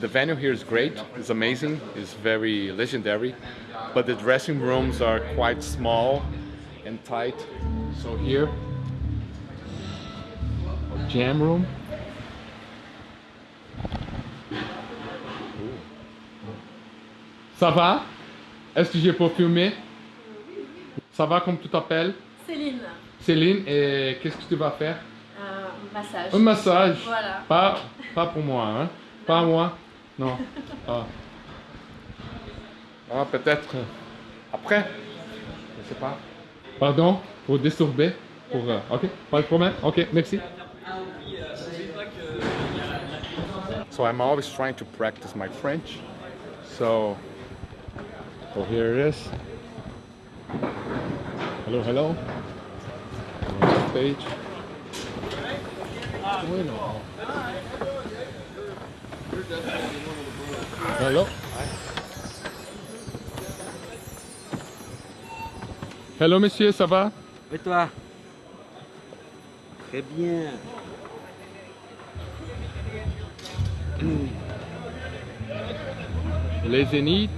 The venue here is great, it's amazing, it's very legendary, but the dressing rooms are quite small and tight. So here, a jam room. Ça va? Est-ce que j'ai pas filmé? Ça va comme tu t'appelles? Céline, Céline, et qu'est-ce que tu vas faire? Un massage. Un massage. Voilà. Pas, pas pour moi, hein? Pas moi. Non. Ah, Ah, peut-être après. Je sais pas. Pardon? Pour disturber? Pour, euh, ok, pas de problème. Ok, merci. So I'm always trying to practice my French. So, so here it is. Hello, hello. Stage. Bueno. Hello. Hello monsieur, ça va? Et toi Très bien. Les Zéniths.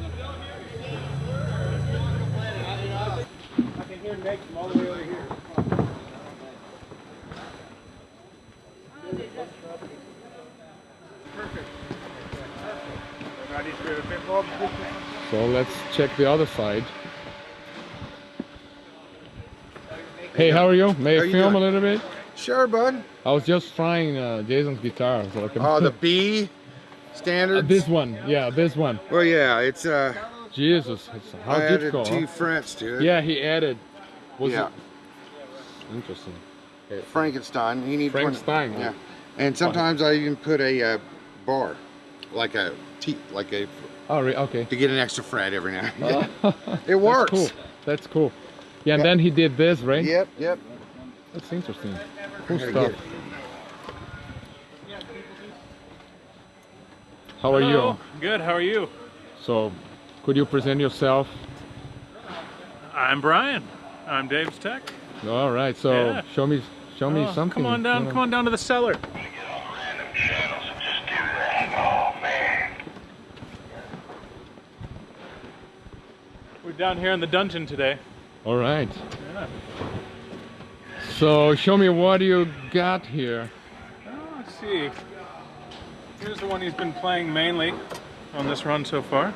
So let's check the other side. Hey, how are you? May How I film a little bit? Sure, bud. I was just trying uh, Jason's guitar. So I can Oh, the B Uh, this one, yeah, this one. Well, yeah, it's uh. Jesus, it's, how I added difficult. two huh? frets to it. Yeah, he added. Was Yeah. it? Interesting. Frankenstein. You need one- Frankenstein, Yeah. And sometimes I even put a uh, bar, like a T, like a Oh, re- okay. to get an extra fret every now. and then. It works. That's cool. That's cool. Yeah, and Yeah. then he did this, right? Yep, yep. That's interesting. Cool Gotta stuff. How are Hello. you? Good. How are you? So, could you present yourself? I'm Brian. I'm Dave's tech. All right. So, Yeah. show me, show me Oh, something. Come on down. you know. Come on down to the cellar. Down here in the dungeon today. All right. Yeah. So, show me what you got here. Oh, let's see. Here's the one he's been playing mainly on this run so far.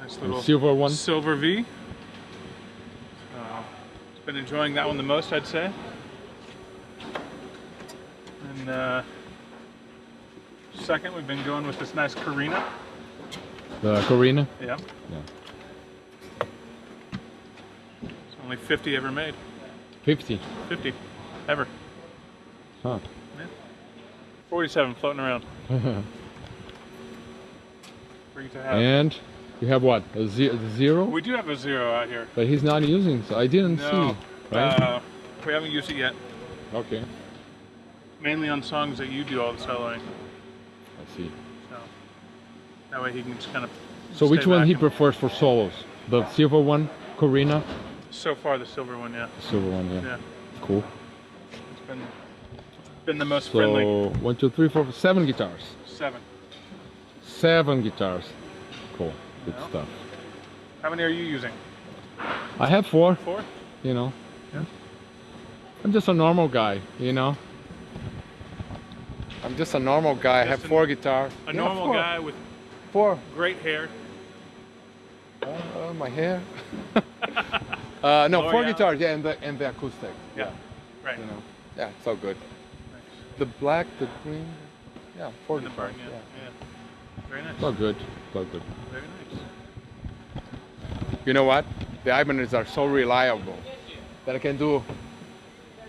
Nice little Silver one. Silver V. Uh, he's been enjoying that one the most, I'd say. And uh, second, we've been going with this nice Karina. The Corina. Yeah. Yeah. Only 50 ever made. 50. 50 ever. Huh. 47 floating around. Free to have. and you have what? A ze- zero? We do have a zero out here. But he's not using, so I didn't No, see. Right? uh, we haven't used it yet. okay. Mainly on songs that you do all the soloing. I see. So that way he can just kind of. So, which one he prefers for solos? The silver one, Corina? So far, the silver one, yeah. The silver one, yeah. Yeah. Cool. It's been been the most friendly. So, one, two, three, four, seven guitars. Seven. Seven guitars. Cool. Good Yeah. stuff. How many are you using? I have four, Four. you know. Yeah. I'm just a normal guy, you know. I'm just a normal guy. I have four guitars. A Yeah, normal four. guy with Four. great hair. Uh, my hair. uh, no, four guitars. Yeah, and the and the acoustic. Yeah. Right. You know. Yeah, it's all good. Nice. The black, the green. Yeah, four And the guitars. burn, Yeah. yeah. yeah. Very nice. It's all good. It's all good. Very nice. You know what? The Ibanez are so reliable that I can do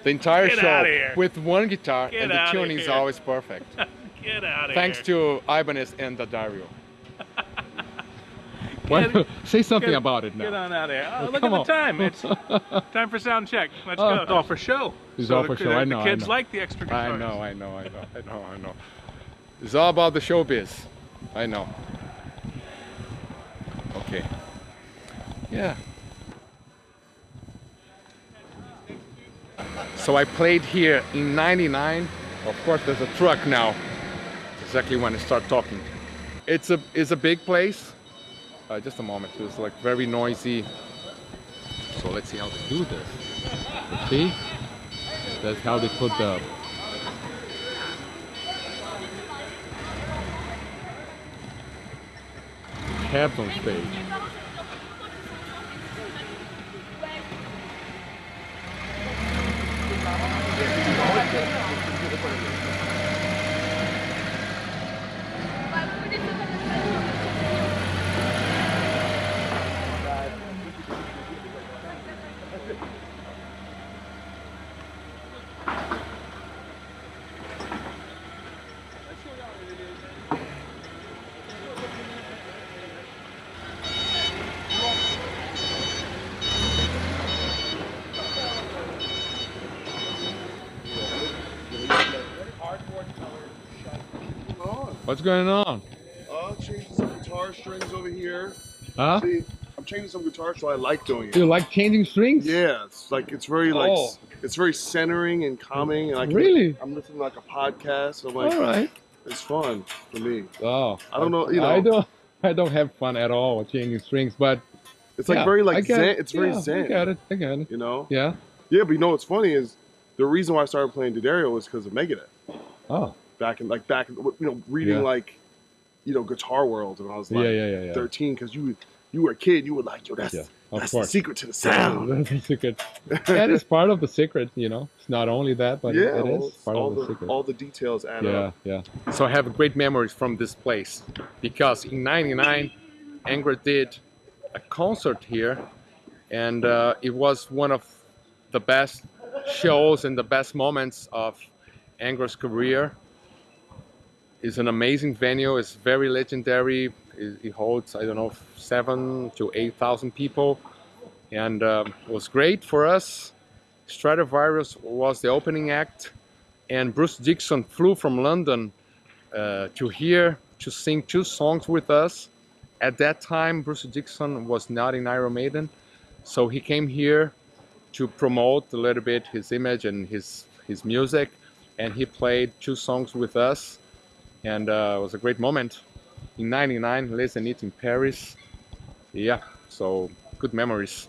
the entire Get show with one guitar Get and the tuning is always perfect. Get out of Thanks here. to Ibanez and D'Addario. Why- Get- say something Get- about it now. Get on out of here. Oh, Oh, look come at on. the time. It's time for sound check. Let's Oh. go. It's all for show. It's So all the- for show. the- I know, The kids know. like the extra I know, I know, I know, I know, I know. It's all about the showbiz. I know. Okay. Yeah. So I played here in 99 Of course, there's a truck now. Exactly when I start talking. It's a it's a big place. Uh, just a moment. It's like very noisy. So let's see how they do this. See? That's how they put the cabs on stage. What's going on? Uh, changing some guitar strings over here. Huh? See, I'm changing some guitar, so I like doing it. Do you like changing strings? Yeah, it's like it's very like Oh. it's very centering and calming. And I can, Really? I'm listening to like a podcast. I'm like, All right. it's fun for me. Oh, I don't know, you know, I don't. I don't have fun at all with changing strings, but It's like yeah, very like zen. it. It's very Yeah, I zen. get it. I get it. You know? Yeah. Yeah, but you know what's funny is the reason why I started playing D'Addario was because of Megadeth. Oh. Back in like back in you know reading Yeah. like you know Guitar World when I was like yeah, yeah, yeah, yeah. 13 because you you were a kid you were like yo that's Yeah, of that's the secret to the sound. That's the secret. that is part of the secret, you know. It's not only that, but yeah, it well, is part all of the, the secret. all the details add yeah, up. yeah. So I have great memories from this place because in '99, Angra did a concert here, and uh, it was one of the best shows and the best moments of Angra's career. It's an amazing venue. It's very legendary. It, it holds I don't know seven to eight thousand people, and um, it was great for us. Stratovarius was the opening act and Bruce Dickinson flew from London uh, to here to sing two songs with us. At that time, Bruce Dickinson was not in Iron Maiden, so he came here to promote a little bit his image and his his music, and he played two songs with us, and uh, it was a great moment. In '99, Les Zénith in Paris. Yeah, so good memories.